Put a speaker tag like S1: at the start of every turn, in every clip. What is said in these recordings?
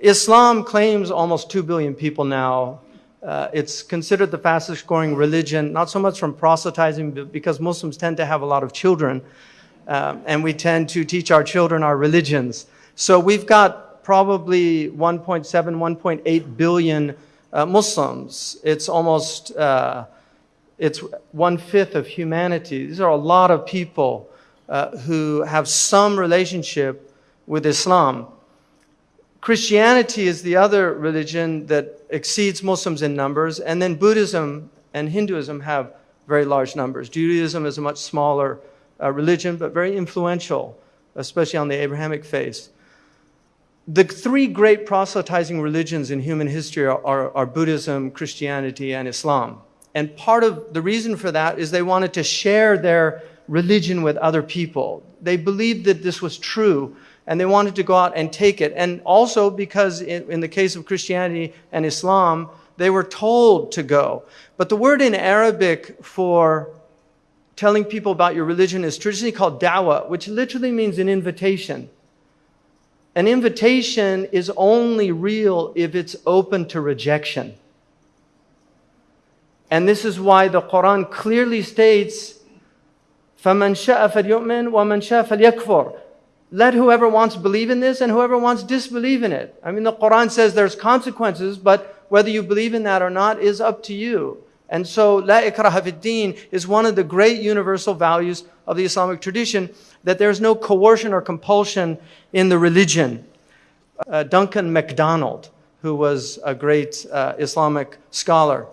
S1: Islam claims almost 2 billion people now. Uh, it's considered the fastest growing religion, not so much from proselytizing, but because Muslims tend to have a lot of children. Um, and we tend to teach our children our religions. So we've got probably 1.7, 1.8 billion uh, Muslims. It's almost, uh, it's one fifth of humanity. These are a lot of people uh, who have some relationship with Islam. Christianity is the other religion that exceeds Muslims in numbers, and then Buddhism and Hinduism have very large numbers. Judaism is a much smaller uh, religion, but very influential, especially on the Abrahamic faith. The three great proselytizing religions in human history are, are, are Buddhism, Christianity, and Islam. And part of the reason for that is they wanted to share their religion with other people. They believed that this was true and they wanted to go out and take it. And also because in, in, the case of Christianity and Islam, they were told to go. But the word in Arabic for telling people about your religion is traditionally called dawah, which literally means an invitation. An invitation is only real if it's open to rejection. And this is why the Quran clearly states, فَمَنْ شَاءَ فَلْيُؤْمِنْ وَمَنْ شَاءَ فَلْيَكْفُرْ let whoever wants believe in this and whoever wants disbelieve in it. I mean, the Quran says there's consequences, but whether you believe in that or not is up to you. And so, la ikraha fid is one of the great universal values of the Islamic tradition that there's no coercion or compulsion in the religion. Uh, Duncan MacDonald, who was a great uh, Islamic scholar,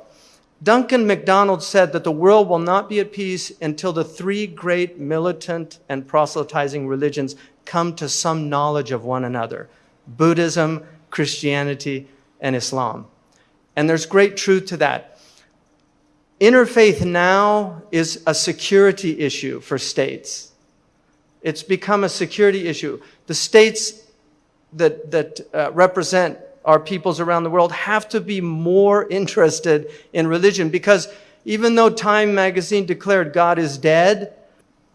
S1: Duncan MacDonald said that the world will not be at peace until the three great militant and proselytizing religions come to some knowledge of one another Buddhism, Christianity, and Islam. And there's great truth to that. Interfaith now is a security issue for states. It's become a security issue. The states that, that uh, represent our peoples around the world have to be more interested in religion because even though Time magazine declared God is dead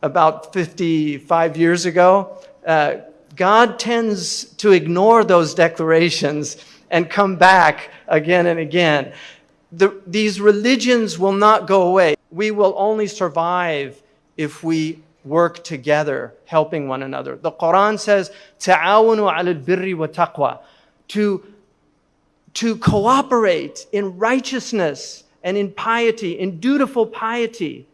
S1: about 55 years ago, uh, God tends to ignore those declarations and come back again and again. The, these religions will not go away. We will only survive if we work together, helping one another. The Quran says, "Ta'awunu al birri wa taqwa," to to cooperate in righteousness and in piety, in dutiful piety,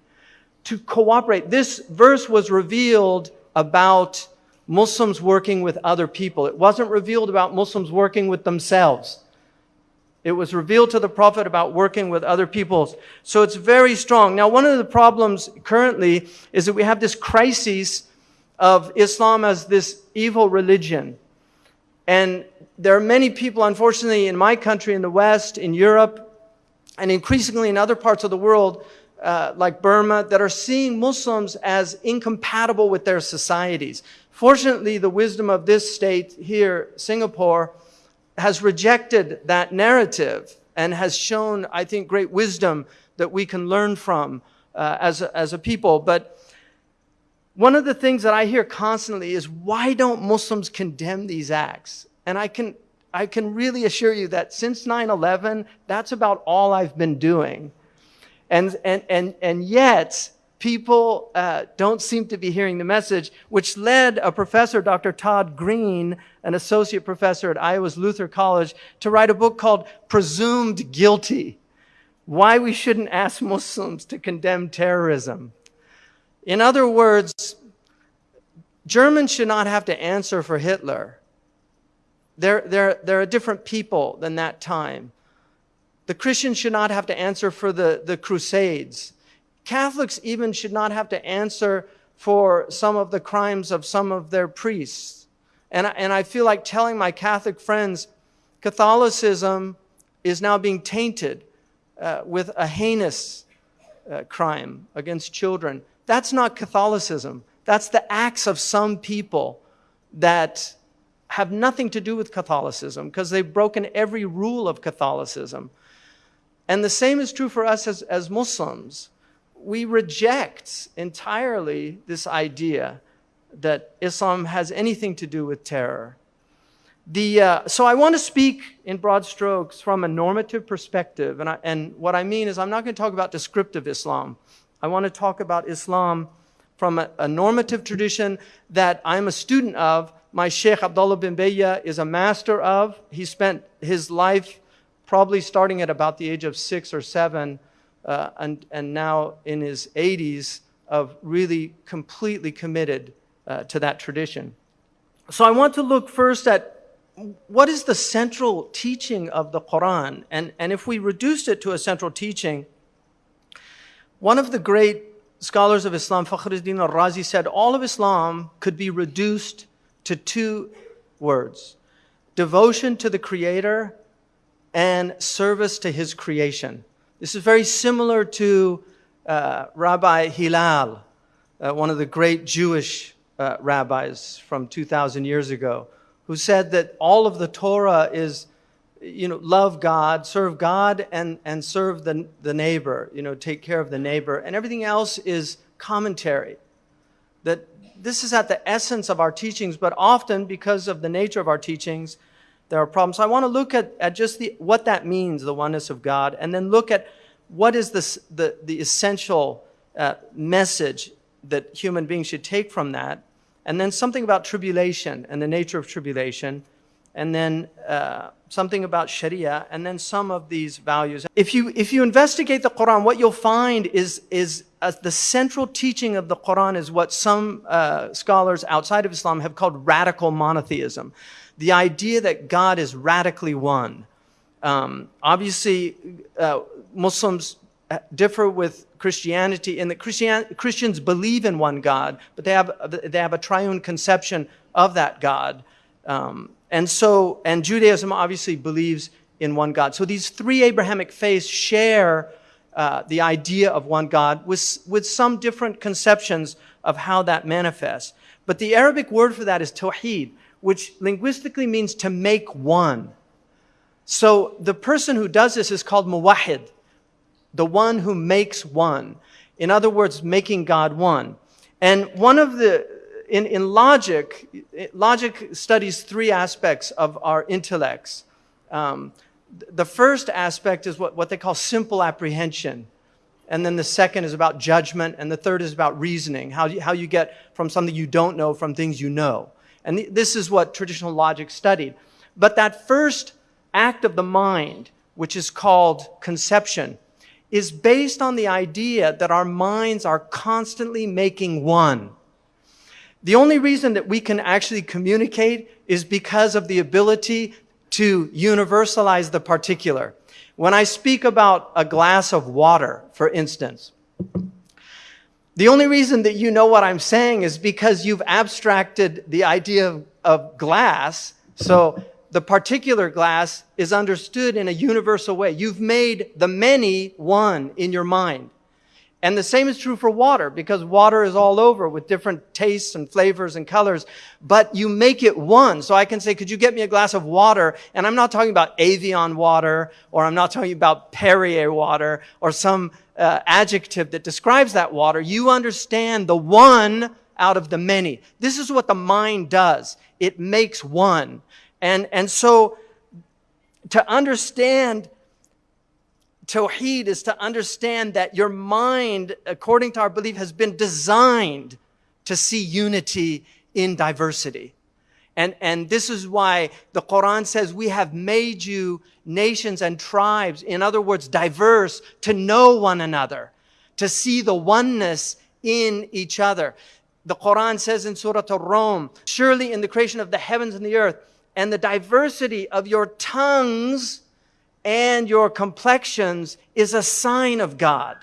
S1: to cooperate. This verse was revealed about Muslims working with other people. It wasn't revealed about Muslims working with themselves. It was revealed to the Prophet about working with other peoples. So it's very strong. Now, one of the problems currently is that we have this crisis of Islam as this evil religion. And there are many people, unfortunately, in my country, in the West, in Europe, and increasingly in other parts of the world, uh, like Burma, that are seeing Muslims as incompatible with their societies. Fortunately, the wisdom of this state here, Singapore, has rejected that narrative and has shown, I think, great wisdom that we can learn from uh, as, a, as a people. But one of the things that I hear constantly is why don't Muslims condemn these acts? And I can, I can really assure you that since 9 11, that's about all I've been doing. And, and, and, and yet, people uh, don't seem to be hearing the message, which led a professor, Dr. Todd Green, an associate professor at Iowa's Luther College, to write a book called Presumed Guilty Why We Shouldn't Ask Muslims to Condemn Terrorism. In other words, Germans should not have to answer for Hitler. They're, they're, they're a different people than that time. The Christians should not have to answer for the, the Crusades. Catholics even should not have to answer for some of the crimes of some of their priests. And, and I feel like telling my Catholic friends Catholicism is now being tainted uh, with a heinous uh, crime against children. That's not Catholicism. That's the acts of some people that have nothing to do with Catholicism because they've broken every rule of Catholicism. And the same is true for us as, as Muslims we reject entirely this idea that Islam has anything to do with terror. The, uh, so I want to speak in broad strokes from a normative perspective. And, I, and what I mean is I'm not going to talk about descriptive Islam. I want to talk about Islam from a, a normative tradition that I'm a student of. My Sheikh Abdullah bin Bayya is a master of. He spent his life probably starting at about the age of six or seven uh, and, and now in his 80s of really completely committed uh, to that tradition. So I want to look first at what is the central teaching of the Quran? And, and if we reduced it to a central teaching, one of the great scholars of Islam, Fakhruddin al-Razi, said all of Islam could be reduced to two words, devotion to the Creator and service to His creation. This is very similar to uh, Rabbi Hillel, uh, one of the great Jewish uh, rabbis from 2,000 years ago, who said that all of the Torah is, you know, love God, serve God, and, and serve the, the neighbor, you know, take care of the neighbor. And everything else is commentary. That this is at the essence of our teachings, but often because of the nature of our teachings, there are problems. So I want to look at, at just the, what that means, the oneness of God, and then look at what is the, the, the essential uh, message that human beings should take from that and then something about tribulation and the nature of tribulation, and then uh, something about Sharia, and then some of these values. If you, if you investigate the Quran, what you'll find is, is uh, the central teaching of the Quran is what some uh, scholars outside of Islam have called radical monotheism. The idea that God is radically one. Um, obviously, uh, Muslims differ with Christianity in that Christian, Christians believe in one God, but they have, they have a triune conception of that God. Um, and so, and Judaism obviously believes in one God. So these three Abrahamic faiths share uh, the idea of one God with, with some different conceptions of how that manifests. But the Arabic word for that is tawheed, which linguistically means to make one. So the person who does this is called muwahid the one who makes one. In other words, making God one. And one of the, in, in logic, logic studies three aspects of our intellects. Um, the first aspect is what, what they call simple apprehension. And then the second is about judgment. And the third is about reasoning, how you, how you get from something you don't know from things you know. And th- this is what traditional logic studied. But that first act of the mind, which is called conception, is based on the idea that our minds are constantly making one. The only reason that we can actually communicate is because of the ability to universalize the particular. When I speak about a glass of water, for instance, the only reason that you know what I'm saying is because you've abstracted the idea of, of glass. So the particular glass is understood in a universal way. You've made the many one in your mind. And the same is true for water because water is all over with different tastes and flavors and colors, but you make it one. So I can say, could you get me a glass of water? And I'm not talking about Evian water or I'm not talking about Perrier water or some uh, adjective that describes that water. You understand the one out of the many. This is what the mind does. It makes one. And, and so to understand Tawheed is to understand that your mind, according to our belief, has been designed to see unity in diversity. And, and this is why the Quran says we have made you nations and tribes, in other words, diverse, to know one another, to see the oneness in each other. The Quran says in Surah Al-Rum, surely in the creation of the heavens and the earth, and the diversity of your tongues and your complexions is a sign of God.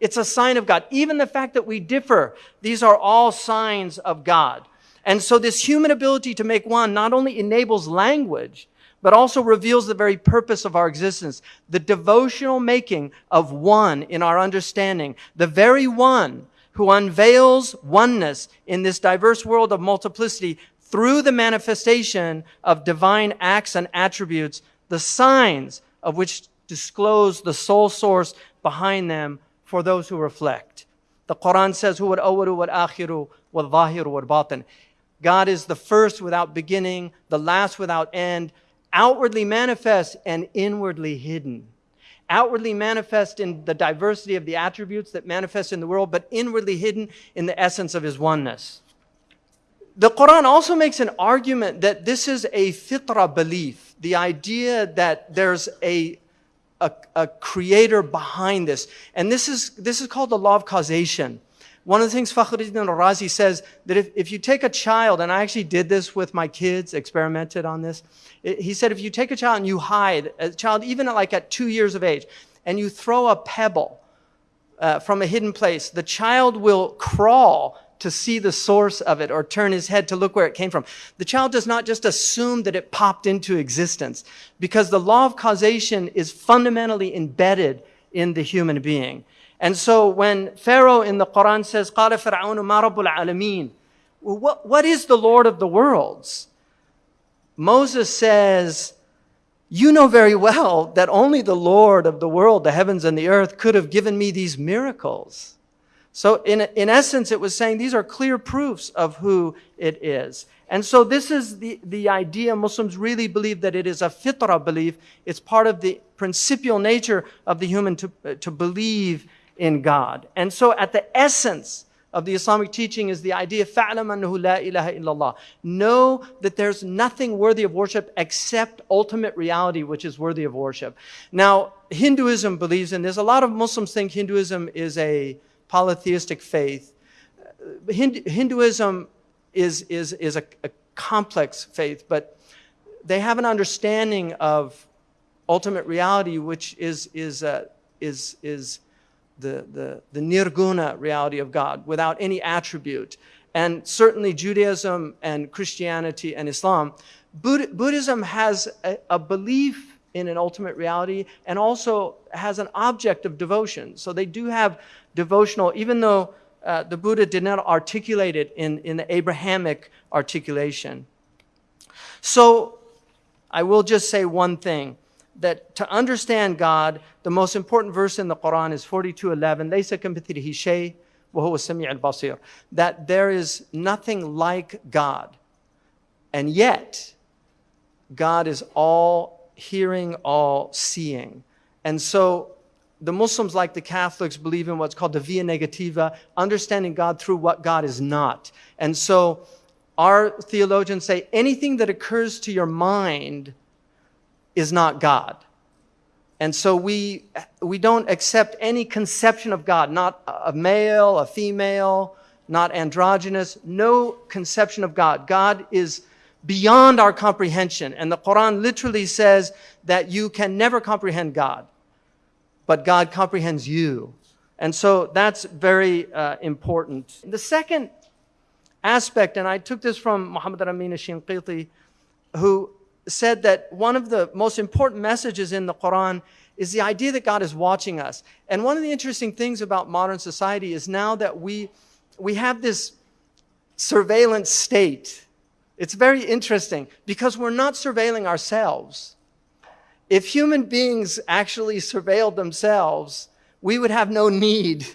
S1: It's a sign of God. Even the fact that we differ, these are all signs of God. And so this human ability to make one not only enables language, but also reveals the very purpose of our existence. The devotional making of one in our understanding. The very one who unveils oneness in this diverse world of multiplicity through the manifestation of divine acts and attributes, the signs of which disclose the sole source behind them for those who reflect. The Quran says, "Huwa al-awwalu wal-akhiru wal-zahiru wal-batin." God is the first without beginning, the last without end, outwardly manifest and inwardly hidden. Outwardly manifest in the diversity of the attributes that manifest in the world, but inwardly hidden in the essence of his oneness. The Quran also makes an argument that this is a fitra belief, the idea that there's a, a, a creator behind this. And this is, this is called the law of causation. One of the things Fakhruddin al-Razi says that if, if you take a child, and I actually did this with my kids, experimented on this. It, he said if you take a child and you hide, a child even at like at two years of age, and you throw a pebble uh, from a hidden place, the child will crawl to see the source of it or turn his head to look where it came from. The child does not just assume that it popped into existence because the law of causation is fundamentally embedded in the human being. And so when Pharaoh in the Quran says, قَالَ فِرْعَوْنُ مَا رَبُّ الْعَالَمِينَ what, what is the Lord of the worlds? Moses says, you know very well that only the Lord of the world, the heavens and the earth, could have given me these miracles. So in, in essence, it was saying these are clear proofs of who it is. And so this is the, the idea. Muslims really believe that it is a fitrah belief. It's part of the principial nature of the human to, to believe in God. And so at the essence of the Islamic teaching is the idea, فَعْلَمْ أَنَّهُ لَا إِلَهَ إِلَّا اللَّهِ Know that there's nothing worthy of worship except ultimate reality, which is worthy of worship. Now, Hinduism believes in this. A lot of Muslims think Hinduism is a polytheistic faith. Hinduism is, is, is a, a complex faith, but they have an understanding of ultimate reality, which is, is, uh, is, is the, the, the nirguna reality of God without any attribute. And certainly Judaism and Christianity and Islam. Buddhism has a, a belief in an ultimate reality and also has an object of devotion. So they do have devotional, even though uh, the Buddha did not articulate it in, in the Abrahamic articulation. So I will just say one thing that to understand God, the most important verse in the Quran is 42:11. That there is nothing like God. And yet, God is all hearing, all seeing. And so the Muslims, like the Catholics, believe in what's called the via negativa, understanding God through what God is not. And so our theologians say anything that occurs to your mind is not God. And so we, we don't accept any conception of God, not a male, a female, not androgynous, no conception of God. God is beyond our comprehension. And the Quran literally says that you can never comprehend God, but God comprehends you. And so that's very uh, important. The second aspect, and I took this from Muhammad al-Amin Shinqiti, who said that one of the most important messages in the Quran is the idea that God is watching us. And one of the interesting things about modern society is now that we, we have this surveillance state. It's very interesting because we're not surveilling ourselves. If human beings actually surveilled themselves, we would have no need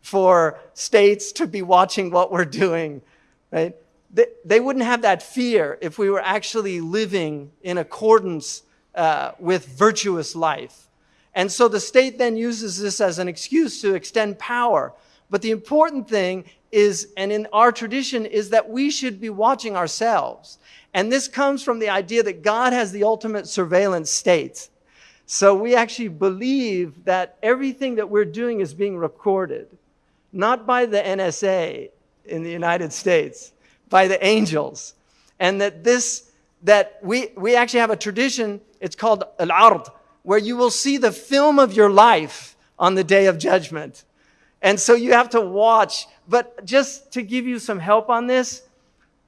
S1: for states to be watching what we're doing, right? they, they wouldn't have that fear if we were actually living in accordance uh, with virtuous life. And so the state then uses this as an excuse to extend power. But the important thing is, and in our tradition, is that we should be watching ourselves. And this comes from the idea that God has the ultimate surveillance state. So we actually believe that everything that we're doing is being recorded, not by the NSA in the United States, by the angels. And that this, that we, we actually have a tradition, it's called al-ard, where you will see the film of your life on the day of judgment. And so you have to watch. But just to give you some help on this,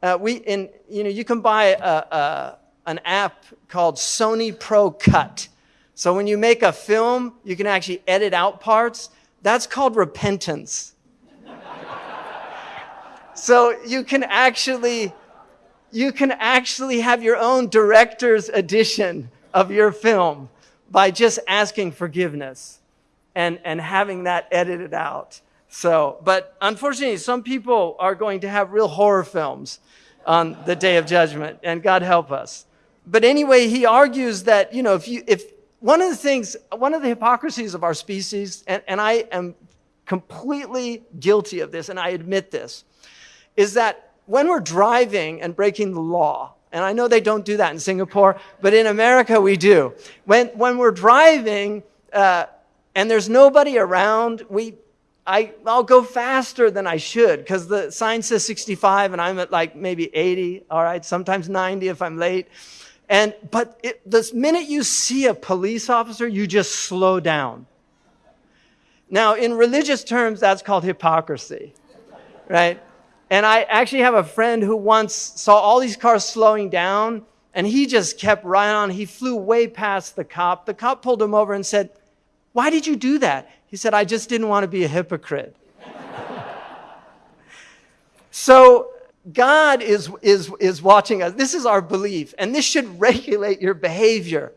S1: uh, we in you know you can buy a, a, an app called Sony Pro Cut. So when you make a film, you can actually edit out parts. That's called repentance. So you can actually, you can actually have your own director's edition of your film by just asking forgiveness and, and having that edited out. So, but unfortunately, some people are going to have real horror films on the day of judgment, and God help us. But anyway, he argues that, you know, if you, if one of the things, one of the hypocrisies of our species, and, and I am completely guilty of this, and I admit this, is that when we're driving and breaking the law, and I know they don't do that in Singapore, but in America we do. When, when we're driving uh, and there's nobody around, we, I, I'll go faster than I should because the sign says 65 and I'm at like maybe 80, all right, sometimes 90 if I'm late. And, but it, the minute you see a police officer, you just slow down. Now, in religious terms, that's called hypocrisy, right? And I actually have a friend who once saw all these cars slowing down and he just kept right on. He flew way past the cop. The cop pulled him over and said, Why did you do that? He said, I just didn't want to be a hypocrite. so God is, is, is watching us. This is our belief, and this should regulate your behavior,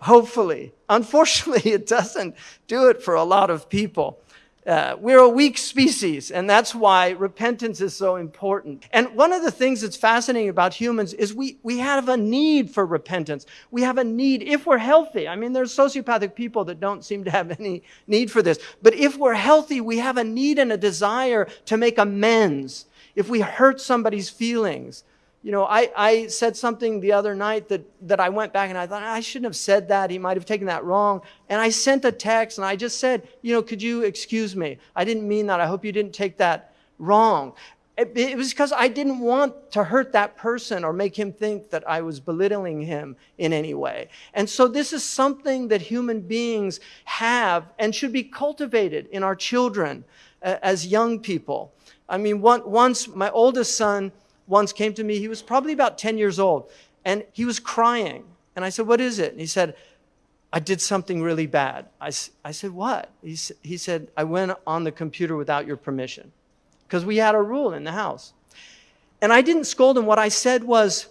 S1: hopefully. Unfortunately, it doesn't do it for a lot of people. Uh, we're a weak species, and that's why repentance is so important. And one of the things that's fascinating about humans is we, we have a need for repentance. We have a need, if we're healthy. I mean, there's sociopathic people that don't seem to have any need for this. But if we're healthy, we have a need and a desire to make amends if we hurt somebody's feelings. You know, I, I said something the other night that, that I went back and I thought, I shouldn't have said that. He might have taken that wrong. And I sent a text and I just said, you know, could you excuse me? I didn't mean that. I hope you didn't take that wrong. It, it was because I didn't want to hurt that person or make him think that I was belittling him in any way. And so this is something that human beings have and should be cultivated in our children uh, as young people. I mean, one, once my oldest son once came to me, he was probably about 10 years old, and he was crying. And I said, What is it? And he said, I did something really bad. I, I said, What? He, he said, I went on the computer without your permission because we had a rule in the house. And I didn't scold him. What I said was,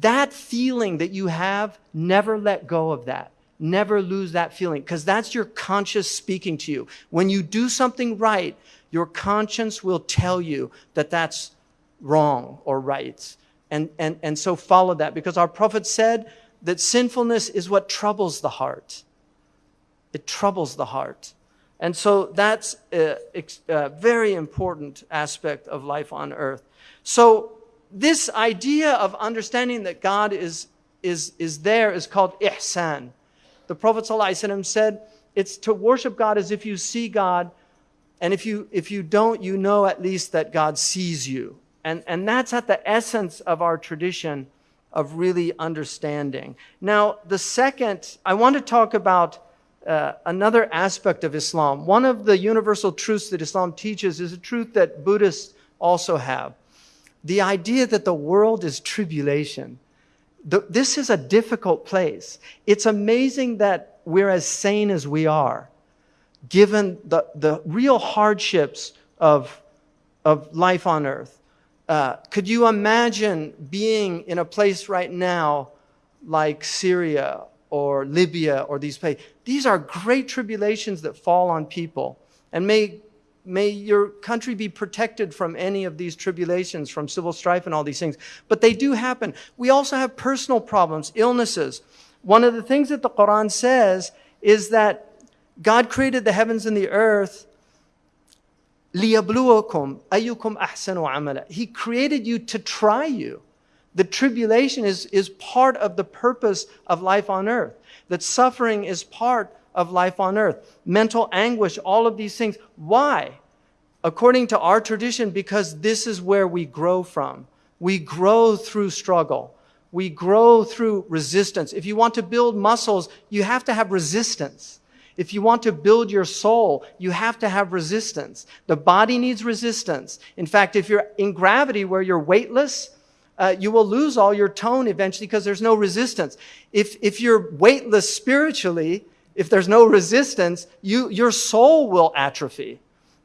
S1: That feeling that you have, never let go of that. Never lose that feeling because that's your conscience speaking to you. When you do something right, your conscience will tell you that that's wrong or right. And, and, and so follow that because our prophet said that sinfulness is what troubles the heart. It troubles the heart. And so that's a, a, very important aspect of life on earth. So this idea of understanding that God is, is, is there is called ihsan. The Prophet said, it's to worship God as if you see God and if you, if you don't, you know at least that God sees you. And, and that's at the essence of our tradition of really understanding. Now, the second, I want to talk about uh, another aspect of Islam. One of the universal truths that Islam teaches is a truth that Buddhists also have the idea that the world is tribulation. The, this is a difficult place. It's amazing that we're as sane as we are given the, the real hardships of, of life on earth. Uh, could you imagine being in a place right now like Syria or Libya or these places? These are great tribulations that fall on people. And may, may your country be protected from any of these tribulations, from civil strife and all these things. But they do happen. We also have personal problems, illnesses. One of the things that the Quran says is that God created the heavens and the earth لِيَبْلُوَكُمْ أَيُّكُمْ أَحْسَنُ عَمَلًا He created you to try you. The tribulation is, is part of the purpose of life on earth. That suffering is part of life on earth. Mental anguish, all of these things. Why? According to our tradition, because this is where we grow from. We grow through struggle. We grow through resistance. If you want to build muscles, you have to have resistance. If you want to build your soul, you have to have resistance. The body needs resistance. In fact, if you're in gravity where you're weightless, uh, you will lose all your tone eventually because there's no resistance. If, if you're weightless spiritually, if there's no resistance, you, your soul will atrophy.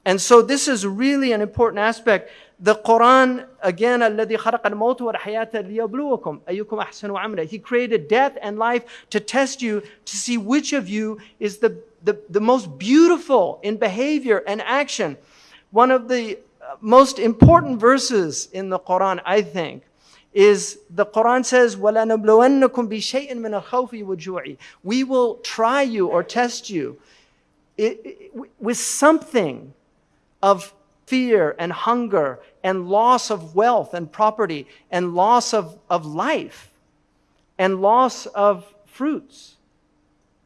S1: And so this is really an important aspect the Quran, again, الَّذِي خَلَقَ الْمَوْتَ وَالْحَيَاةَ لِيَبْلُوَكُمْ أَيُّكُمْ أَحْسَنُ عَمْلًا He created death and life to test you, to see which of you is the, the, the most beautiful in behavior and action. One of the uh, most important verses in the Quran, I think, is the Quran says, وَلَنَبْلُوَنَّكُمْ بِشَيْءٍ مِّنَ الْخَوْفِ وَالْجُوعِ We will try you or test you with something of fear and hunger and loss of wealth and property and loss of, of life and loss of fruits.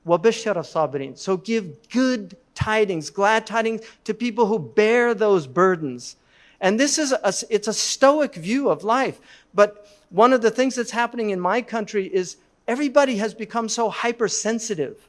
S1: So give good tidings, glad tidings to people who bear those burdens. And this is a, it's a stoic view of life. But one of the things that's happening in my country is everybody has become so hypersensitive.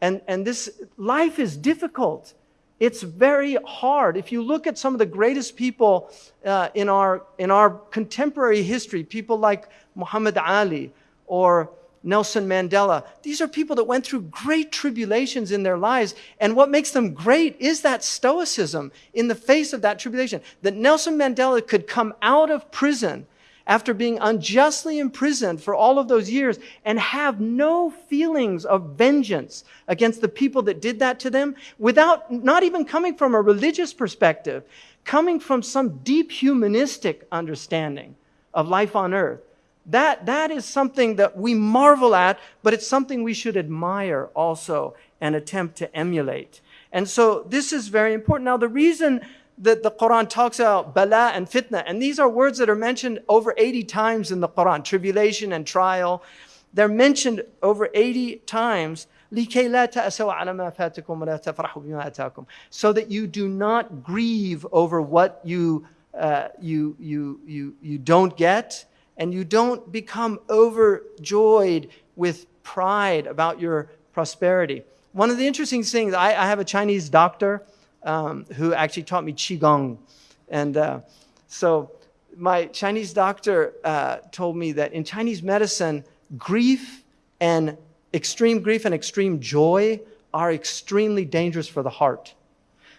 S1: And, and this life is difficult. It's very hard. If you look at some of the greatest people uh, in, our, in our contemporary history, people like Muhammad Ali or Nelson Mandela. These are people that went through great tribulations in their lives. And what makes them great is that stoicism in the face of that tribulation. That Nelson Mandela could come out of prison after being unjustly imprisoned for all of those years and have no feelings of vengeance against the people that did that to them without not even coming from a religious perspective, coming from some deep humanistic understanding of life on earth. That, that is something that we marvel at, but it's something we should admire also and attempt to emulate. And so this is very important. Now, the reason that the Quran talks about bala and fitna, and these are words that are mentioned over 80 times in the Quran, tribulation and trial. They're mentioned over 80 times. So that you do not grieve over what you, uh, you, you, you, you don't get. And you don't become overjoyed with pride about your prosperity. One of the interesting things, I, I have a Chinese doctor um, who actually taught me Qigong. And uh, so my Chinese doctor uh, told me that in Chinese medicine, grief and extreme grief and extreme joy are extremely dangerous for the heart.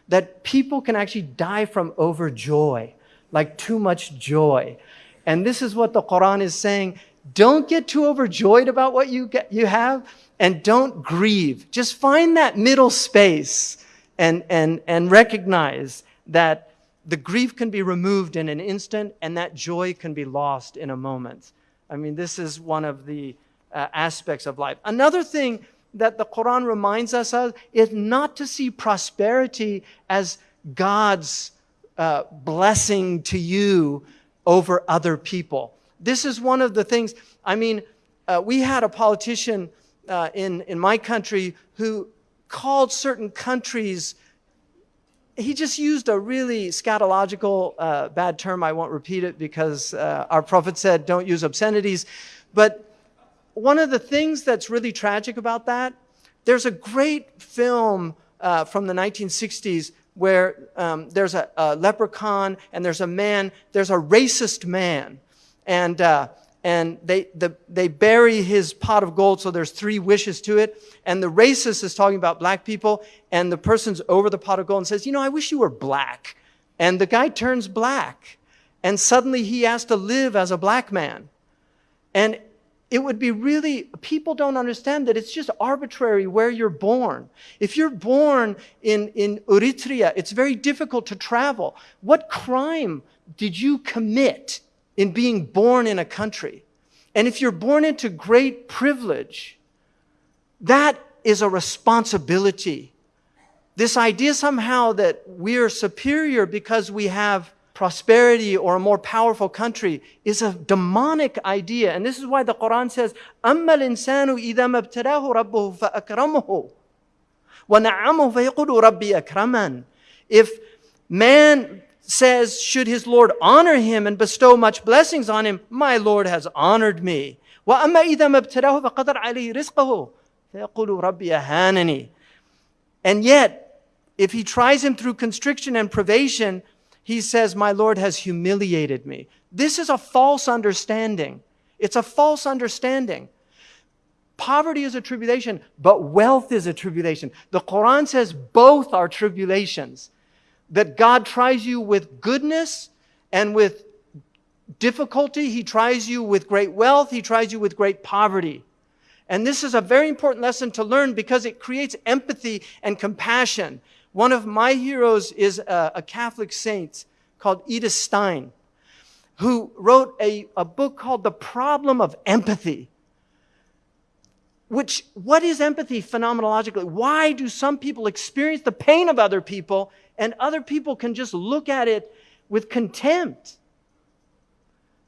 S1: That people can actually die from overjoy, like too much joy. And this is what the Quran is saying. Don't get too overjoyed about what you, get, you have and don't grieve. Just find that middle space and, and, and recognize that the grief can be removed in an instant and that joy can be lost in a moment. I mean, this is one of the uh, aspects of life. Another thing that the Quran reminds us of is not to see prosperity as God's uh, blessing to you over other people. This is one of the things, I mean, uh, we had a politician uh, in, in my country who called certain countries, he just used a really scatological uh, bad term. I won't repeat it because uh, our prophet said don't use obscenities. But one of the things that's really tragic about that, there's a great film uh, from the 1960s where um, there's a, a, leprechaun and there's a man, there's a racist man. And, uh, and they, the, they bury his pot of gold, so there's three wishes to it. And the racist is talking about black people, and the person's over the pot of gold and says, You know, I wish you were black. And the guy turns black. And suddenly he has to live as a black man. And it would be really, people don't understand that it's just arbitrary where you're born. If you're born in, in Eritrea, it's very difficult to travel. What crime did you commit in being born in a country? And if you're born into great privilege, that is a responsibility. This idea somehow that we're superior because we have prosperity or a more powerful country is a demonic idea. And this is why the Quran says, أَمَّا الْإِنسَانُ إِذَا مَبْتَلَاهُ رَبُّهُ فَأَكْرَمَهُ وَنَعَمَهُ فَيَقُولُ رَبِّي أَكْرَمًا If man says, should his Lord honor him and bestow much blessings on him, my Lord has honored me. وَأَمَّا إِذَا مَبْتَلَاهُ فَقَدَرْ عَلَيْهِ رِزْقَهُ فَيَقُولُ رَبِّي أَهَانَنِي And yet, if he tries him through constriction and privation, he says, My Lord has humiliated me. This is a false understanding. It's a false understanding. Poverty is a tribulation, but wealth is a tribulation. The Quran says both are tribulations. That God tries you with goodness and with difficulty. He tries you with great wealth. He tries you with great poverty. And this is a very important lesson to learn because it creates empathy and compassion. One of my heroes is a, a Catholic saint called Edith Stein. who wrote a, a book called The Problem of Empathy. Which, what is empathy phenomenologically? Why do some people experience the pain of other people and other people can just look at it with contempt?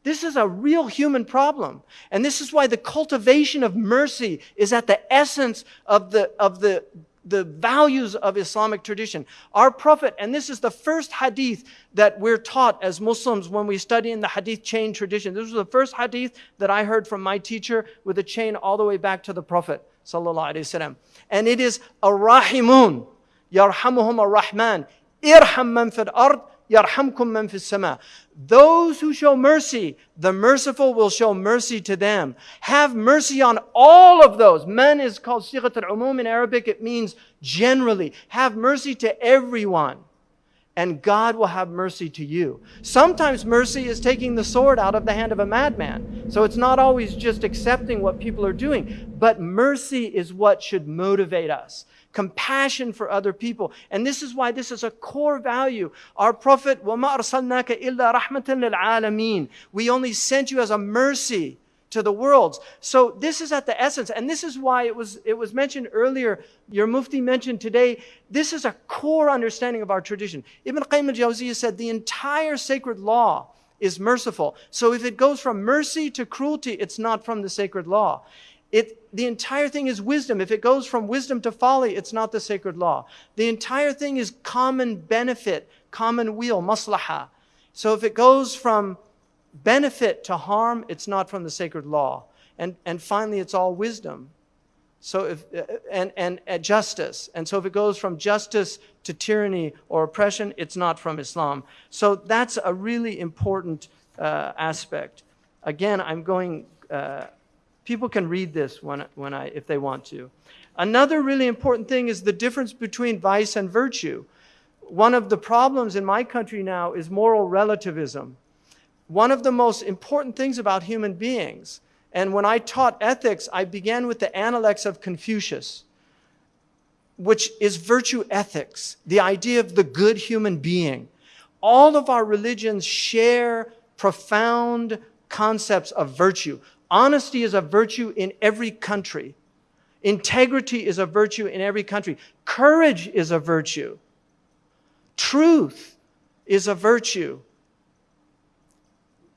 S1: This is a real human problem. And this is why the cultivation of mercy is at the essence of the, of the the values of Islamic tradition. Our Prophet, and this is the first hadith that we're taught as Muslims when we study in the hadith chain tradition. This was the first hadith that I heard from my teacher with a chain all the way back to the Prophet. And it is Ar-Rahimun, Yarhamuhum Ar-Rahman, Irham man fil ard, yarhamkum man sama. Those who show mercy, the merciful will show mercy to them. Have mercy on all of those. Man is called sighat al-umum in Arabic. It means generally. Have mercy to everyone. And God will have mercy to you. Sometimes mercy is taking the sword out of the hand of a madman. So it's not always just accepting what people are doing. But mercy is what should motivate us compassion for other people. And this is why this is a core value. Our Prophet, وَمَا أَرْسَلْنَاكَ إِلَّا رَحْمَةً لِلْعَالَمِينَ We only sent you as a mercy to the worlds. So this is at the essence, and this is why it was, it was mentioned earlier, your Mufti mentioned today, this is a core understanding of our tradition. Ibn Qayyim al-Jawziyah said the entire sacred law is merciful. So if it goes from mercy to cruelty, it's not from the sacred law. It, the entire thing is wisdom. If it goes from wisdom to folly, it's not the sacred law. The entire thing is common benefit, common weal, maslaha. So if it goes from benefit to harm, it's not from the sacred law. And, and finally, it's all wisdom. So if, and, and, and justice. And so if it goes from justice to tyranny or oppression, it's not from Islam. So that's a really important uh, aspect. Again, I'm going uh, People can read this when, when I, if they want to. Another really important thing is the difference between vice and virtue. One of the problems in my country now is moral relativism. One of the most important things about human beings, and when I taught ethics, I began with the Analects of Confucius, which is virtue ethics, the idea of the good human being. All of our religions share profound concepts of virtue. Honesty is a virtue in every country. Integrity is a virtue in every country. Courage is a virtue. Truth is a virtue.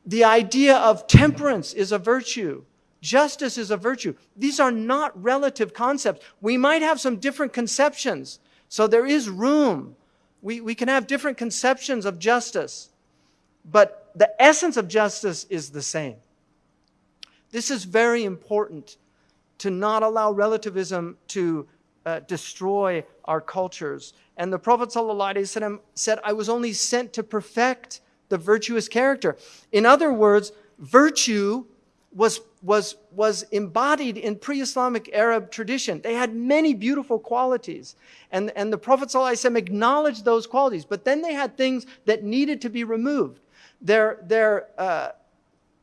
S1: The idea of temperance is a virtue. Justice is a virtue. These are not relative concepts. We might have some different conceptions. So there is room. We, we can have different conceptions of justice. But the essence of justice is the same. This is very important to not allow relativism to uh, destroy our cultures. And the Prophet ﷺ said, I was only sent to perfect the virtuous character. In other words, virtue was, was, was embodied in pre-Islamic Arab tradition. They had many beautiful qualities. And, and the Prophet ﷺ acknowledged those qualities. But then they had things that needed to be removed. Their, their, uh,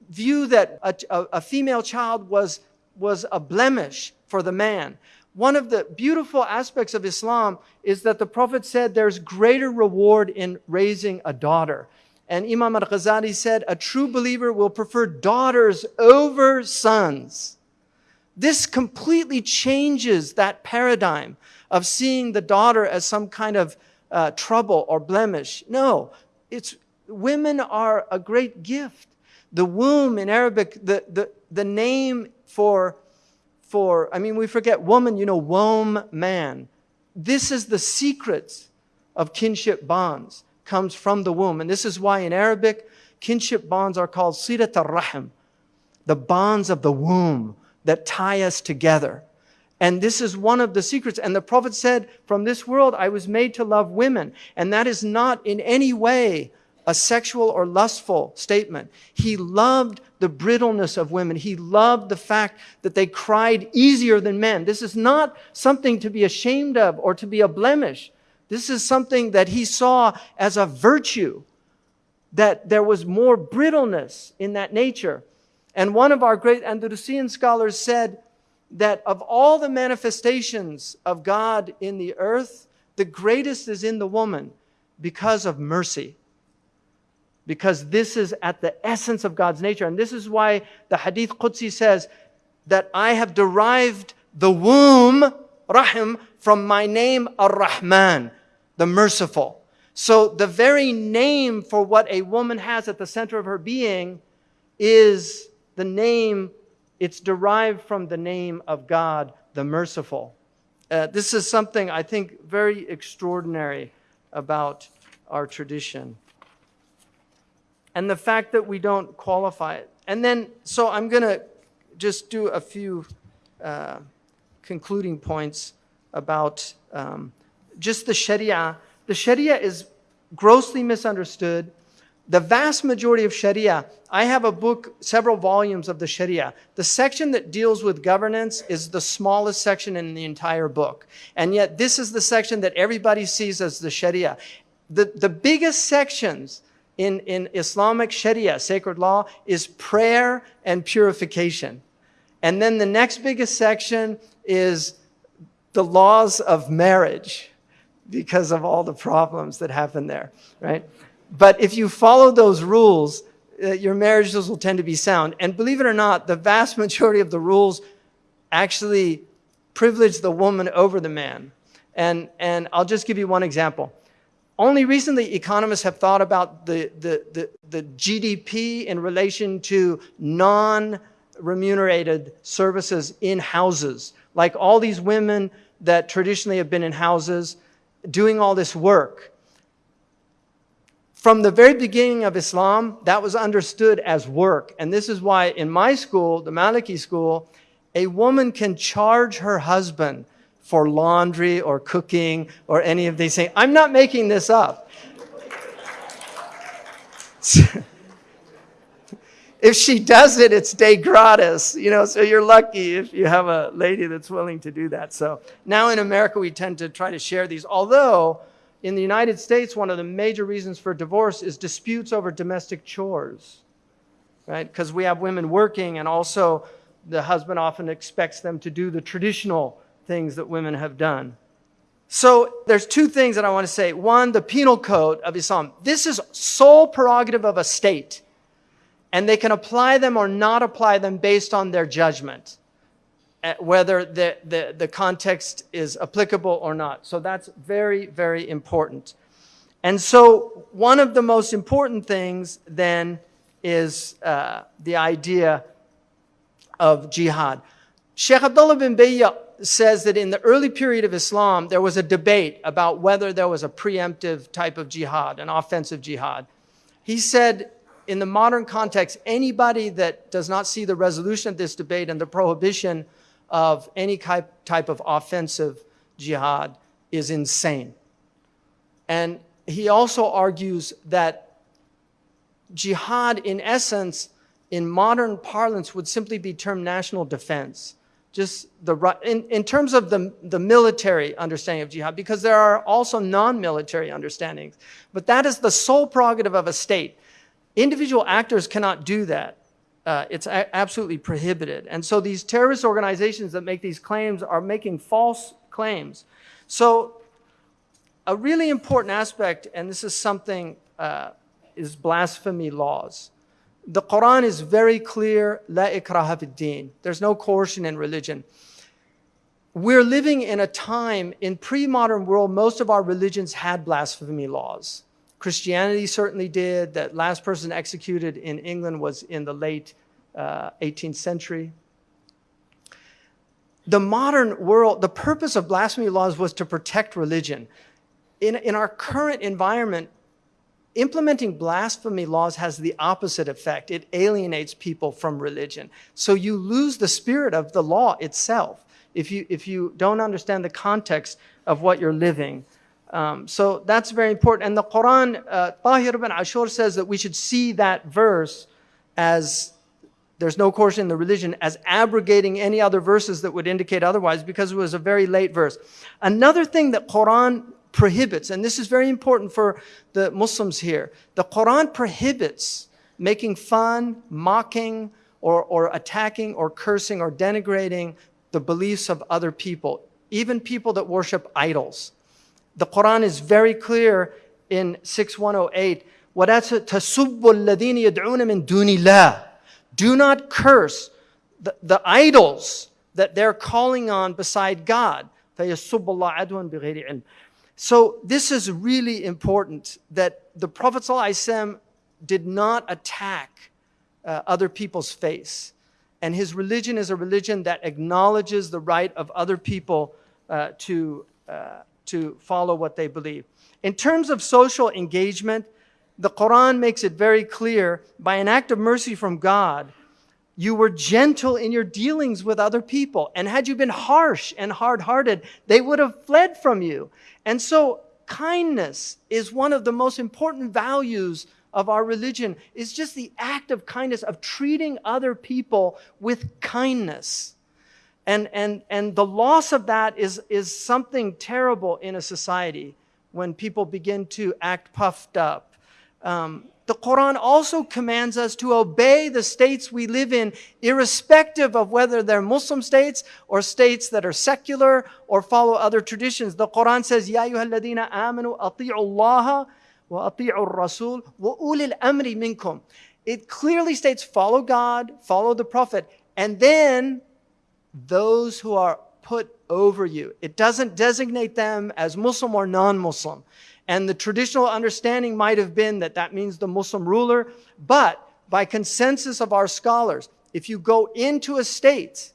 S1: view that a, a, a female child was, was a blemish for the man. One of the beautiful aspects of Islam is that the Prophet said there's greater reward in raising a daughter. And Imam al Ghazali said, a true believer will prefer daughters over sons. This completely changes that paradigm of seeing the daughter as some kind of uh, trouble or blemish. No, it's, women are a great gift. The womb in Arabic, the, the, the name for, for, I mean, we forget woman, you know, womb, man. This is the secret of kinship bonds, comes from the womb. And this is why in Arabic, kinship bonds are called silat al-rahim, the bonds of the womb that tie us together. And this is one of the secrets. And the Prophet said, From this world I was made to love women. And that is not in any way a sexual or lustful statement. He loved the brittleness of women. He loved the fact that they cried easier than men. This is not something to be ashamed of or to be a blemish. This is something that he saw as a virtue, that there was more brittleness in that nature. And one of our great Andalusian scholars said that of all the manifestations of God in the earth, the greatest is in the woman because of mercy because this is at the essence of God's nature. And this is why the Hadith Qudsi says that I have derived the womb, Rahim, from my name, Ar-Rahman, the merciful. So the very name for what a woman has at the center of her being is the name, it's derived from the name of God, the merciful. Uh, this is something I think very extraordinary about our tradition. And the fact that we don't qualify it. And then, so I'm going to just do a few uh, concluding points about um, just the Sharia. The Sharia is grossly misunderstood the vast majority of Sharia, I have a book, several volumes of the Sharia. The section that deals with governance is the smallest section in the entire book. And yet this is the section that everybody sees as the Sharia. The, the biggest sections in, in Islamic Sharia, sacred law, is prayer and purification. And then the next biggest section is the laws of marriage because of all the problems that happen there, right? But if you follow those rules, uh, your marriages will tend to be sound. And believe it or not, the vast majority of the rules actually privilege the woman over the man. And, and I'll just give you one example. Only recently, economists have thought about the, the, the, the GDP in relation to non-remunerated services in houses. Like all these women that traditionally have been in houses doing all this work from the very beginning of Islam, that was understood as work. And this is why in my school, the Maliki school, a woman can charge her husband for laundry or cooking or any of these things. I'm not making this up. if she does it, it's de gratis, you know, so you're lucky if you have a lady that's willing to do that. So now in America, we tend to try to share these, although in the United States, one of the major reasons for divorce is disputes over domestic chores, right? Because we have women working and also the husband often expects them to do the traditional things that women have done. So there's two things that I want to say. One, the penal code of Islam. This is sole prerogative of a state. And they can apply them or not apply them based on their judgment whether the, the, the context is applicable or not. So that's very, very important. And so one of the most important things then is uh, the idea of jihad. Sheikh Abdullah bin Bayya says that in the early period of Islam, there was a debate about whether there was a preemptive type of jihad, an offensive jihad. He said, in the modern context, anybody that does not see the resolution of this debate and the prohibition of any type of offensive jihad is insane. And he also argues that jihad, in essence, in modern parlance, would simply be termed national defense. Just the in, in terms of the, the military understanding of jihad, because there are also non-military understandings. But that is the sole prerogative of a state. Individual actors cannot do that uh, it's absolutely prohibited. And so these terrorist organizations that make these claims are making false claims. So a really important aspect, and this is something, uh, is blasphemy laws. The Quran is very clear, la ikraha fid There's no coercion in religion. We're living in a time, in pre-modern world, most of our religions had blasphemy laws. Christianity certainly did. That last person executed in England was in the late uh, 18th century. The modern world, the purpose of blasphemy laws was to protect religion. In, in our current environment, implementing blasphemy laws has the opposite effect. It alienates people from religion. So you lose the spirit of the law itself if you, if you don't understand the context of what you're living. Um, so that's very important. And the Quran, uh, Tahir ibn Ashur says that we should see that verse as there's no coercion in the religion as abrogating any other verses that would indicate otherwise because it was a very late verse. Another thing that Quran prohibits, and this is very important for the Muslims here, the Quran prohibits making fun, mocking, or, or attacking, or cursing, or denigrating the beliefs of other people, even people that worship idols. The Quran is very clear in 6108 وَلَا تَسُبُّ الَّذِينَ يَدْعُونَ مِن دُونِ اللَّهِ Do not curse the, the idols that they're calling on beside God. فَيَسُبُّ اللَّهَ عَدْوًا بِغَيْرِ عِلْمٍ so this is really important that the Prophet did not attack uh, other people's faith. And his religion is a religion that acknowledges the right of other people uh, to, uh, to follow what they believe. In terms of social engagement, the Quran makes it very clear by an act of mercy from God, you were gentle in your dealings with other people. And had you been harsh and hard hearted, they would have fled from you. And so, kindness is one of the most important values of our religion is just the act of kindness, of treating other people with kindness. And, and, and the loss of that is, is something terrible in a society when people begin to act puffed up. Um, the Quran also commands us to obey the states we live in, irrespective of whether they're Muslim states or states that are secular or follow other traditions. The Quran says, Ya ayyuhalladina amanu ati'ullaha wa ati'u rasul wa ulil amri minkum. It clearly states, follow God, follow the Prophet, and then those who are put over you. It doesn't designate them as Muslim or non-Muslim. And the traditional understanding might have been that that means the Muslim ruler, but by consensus of our scholars, if you go into a state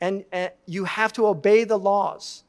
S1: and, and you have to obey the laws,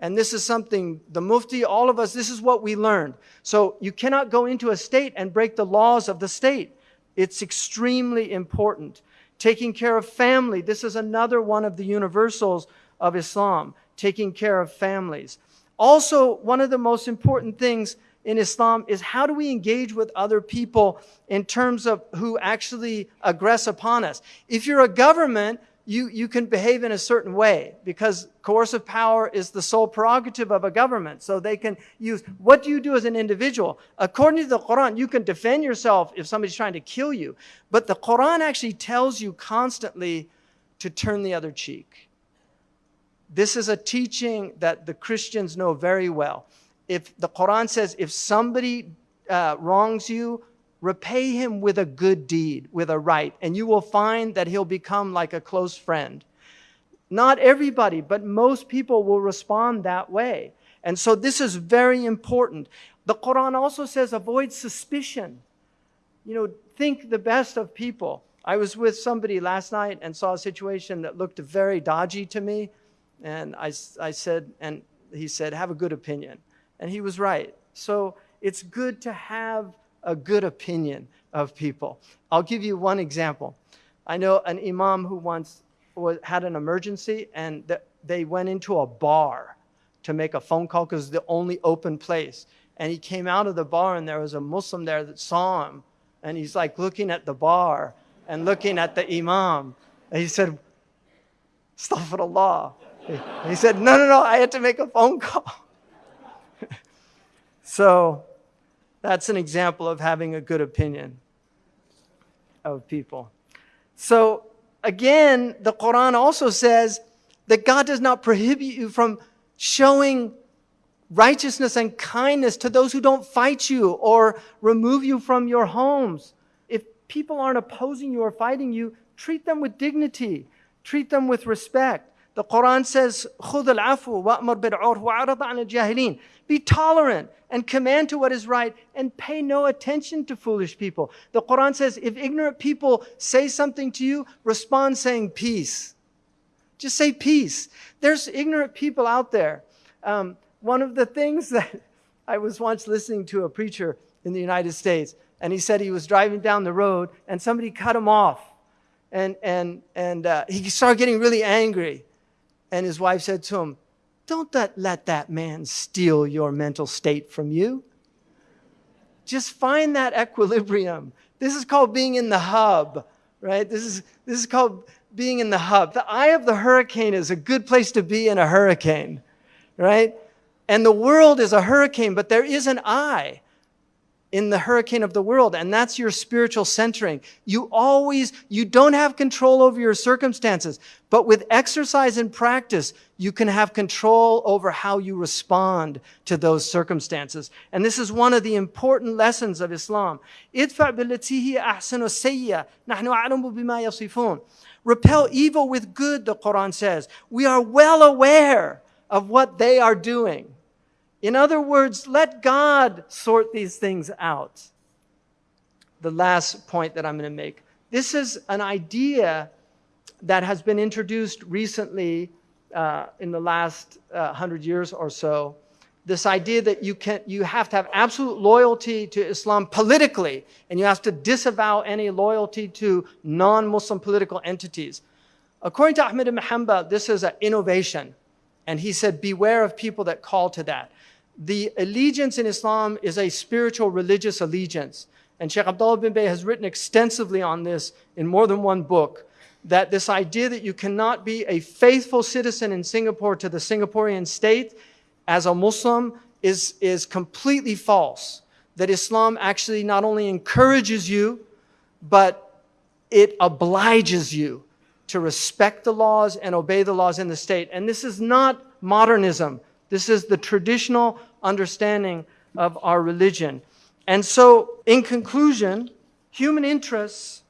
S1: and this is something, the mufti, all of us, this is what we learned. So you cannot go into a state and break the laws of the state. It's extremely important. Taking care of family, this is another one of the universals of Islam, taking care of families. Also, one of the most important things in Islam is how do we engage with other people in terms of who actually aggress upon us? If you're a government, you, you can behave in a certain way because coercive power is the sole prerogative of a government. So they can use, what do you do as an individual? According to the Quran, you can defend yourself if somebody's trying to kill you. But the Quran actually tells you constantly to turn the other cheek. This is a teaching that the Christians know very well. If the Quran says, if somebody uh, wrongs you, repay him with a good deed, with a right, and you will find that he'll become like a close friend. Not everybody, but most people will respond that way. And so this is very important. The Quran also says avoid suspicion. You know, think the best of people. I was with somebody last night and saw a situation that looked very dodgy to me. And I, I said, and he said, have a good opinion. And he was right. So it's good to have a good opinion of people. I'll give you one example. I know an imam who once was, had an emergency and th- they went into a bar to make a phone call because it's the only open place. And he came out of the bar and there was a Muslim there that saw him. And he's like looking at the bar and looking at the imam. And he said, Astaghfirullah. He said, No, no, no, I had to make a phone call. so that's an example of having a good opinion of people. So, again, the Quran also says that God does not prohibit you from showing righteousness and kindness to those who don't fight you or remove you from your homes. If people aren't opposing you or fighting you, treat them with dignity, treat them with respect. The Quran says, خُذ الْعَفْوَ وَأْمُرْ بِالْعُرْفِ وَعَرَضَ عَنِ الْجَاهِلِينَ Be tolerant and command to what is right and pay no attention to foolish people. The Quran says, if ignorant people say something to you, respond saying peace. Just say peace. There's ignorant people out there. Um, one of the things that I was once listening to a preacher in the United States, and he said he was driving down the road and somebody cut him off. And, and, and uh, he started getting really angry. And his wife said to him, Don't that, let that man steal your mental state from you. Just find that equilibrium. This is called being in the hub, right? This is, this is called being in the hub. The eye of the hurricane is a good place to be in a hurricane, right? And the world is a hurricane, but there is an eye. In the hurricane of the world, and that's your spiritual centering. You always, you don't have control over your circumstances, but with exercise and practice, you can have control over how you respond to those circumstances. And this is one of the important lessons of Islam. Repel evil with good, the Quran says. We are well aware of what they are doing. In other words, let God sort these things out. The last point that I'm going to make this is an idea that has been introduced recently uh, in the last uh, hundred years or so. This idea that you, can, you have to have absolute loyalty to Islam politically, and you have to disavow any loyalty to non Muslim political entities. According to Ahmed ibn this is an innovation. And he said, Beware of people that call to that the allegiance in Islam is a spiritual religious allegiance. And Sheikh Abdullah bin Bayya has written extensively on this in more than one book. That this idea that you cannot be a faithful citizen in Singapore to the Singaporean state as a Muslim is, is completely false. That Islam actually not only encourages you, but it obliges you to respect the laws and obey the laws in the state. And this is not modernism. This is the traditional understanding of our religion. And so, in conclusion, human interests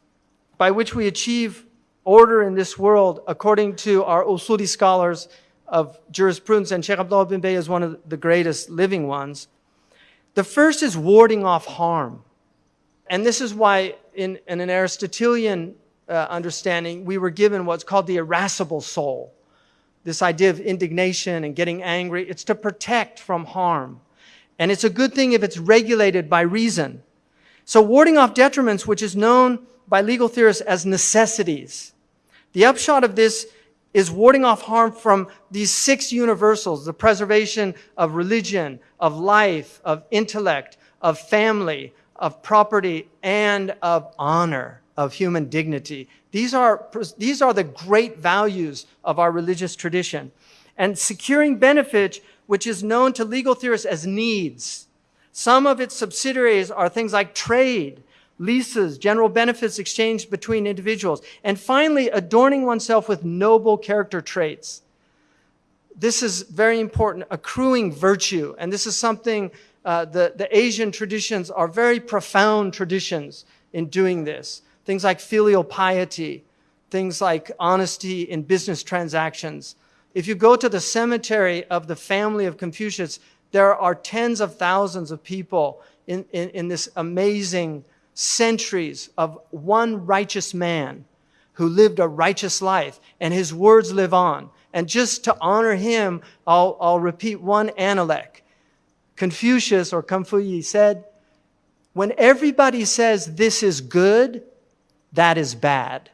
S1: by which we achieve order in this world, according to our Usuli scholars of jurisprudence, and Sheikh Abdullah bin Bayya is one of the greatest living ones. The first is warding off harm. And this is why, in, in an Aristotelian uh, understanding, we were given what's called the irascible soul this idea of indignation and getting angry, it's to protect from harm. And it's a good thing if it's regulated by reason. So warding off detriments, which is known by legal theorists as necessities. The upshot of this is warding off harm from these six universals, the preservation of religion, of life, of intellect, of family, of property, and of honor of human dignity. These are, these are the great values of our religious tradition. And securing benefit, which is known to legal theorists as needs. Some of its subsidiaries are things like trade, leases, general benefits exchanged between individuals, and finally, adorning oneself with noble character traits. This is very important, accruing virtue. And this is something uh, the, the Asian traditions are very profound traditions in doing this. Things like filial piety, things like honesty in business transactions. If you go to the cemetery of the family of Confucius, there are tens of thousands of people in, in, in this amazing centuries of one righteous man who lived a righteous life, and his words live on. And just to honor him, I'll, I'll repeat one analect. Confucius or Confucius said, when everybody says this is good, that is bad.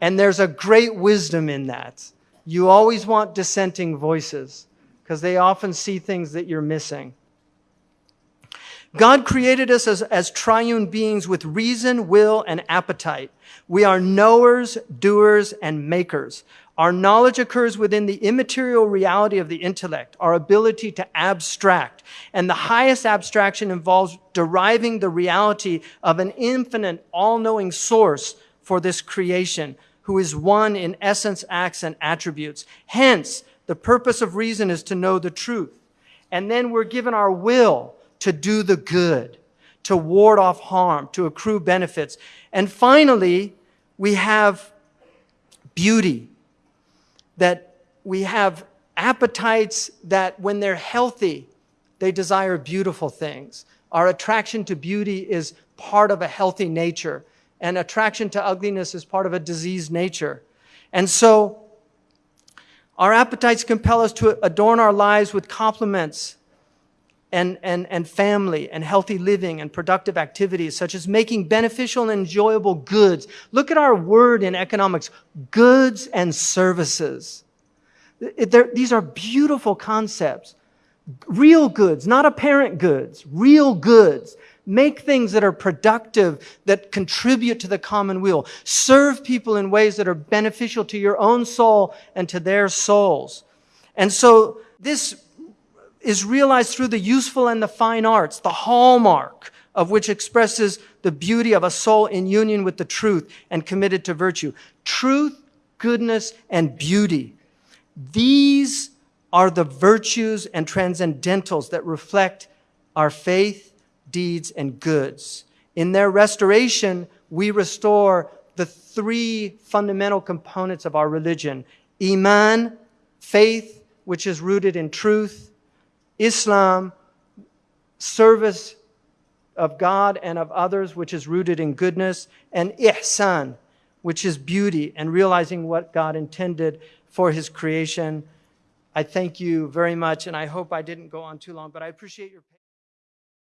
S1: And there's a great wisdom in that. You always want dissenting voices because they often see things that you're missing. God created us as, as triune beings with reason, will, and appetite. We are knowers, doers, and makers. Our knowledge occurs within the immaterial reality of the intellect, our ability to abstract. And the highest abstraction involves deriving the reality of an infinite, all knowing source for this creation, who is one in essence, acts, and attributes. Hence, the purpose of reason is to know the truth. And then we're given our will to do the good, to ward off harm, to accrue benefits. And finally, we have beauty that we have appetites that when they're healthy, they desire beautiful things. Our attraction to beauty is part of a healthy nature, and attraction to ugliness is part of a diseased nature. And so, our appetites compel us to adorn our lives with compliments and, and, and family and healthy living and productive activities, such as making beneficial and enjoyable goods. Look at our word in economics goods and services. these are beautiful concepts. Real goods, not apparent goods, real goods. Make things that are productive, that contribute to the common weal. Serve people in ways that are beneficial to your own soul and to their souls. And so this is realized through the useful and the fine arts, the hallmark of which expresses the beauty of a soul in union with the truth and committed to virtue. Truth, goodness, and beauty. These are the virtues and transcendentals that reflect our faith, deeds, and goods. In their restoration, we restore the three fundamental components of our religion Iman, faith, which is rooted in truth, Islam, service of God and of others, which is rooted in goodness, and Ihsan, which is beauty and realizing what God intended for His creation. I thank you very much, and I hope I didn't go on too long, but I appreciate your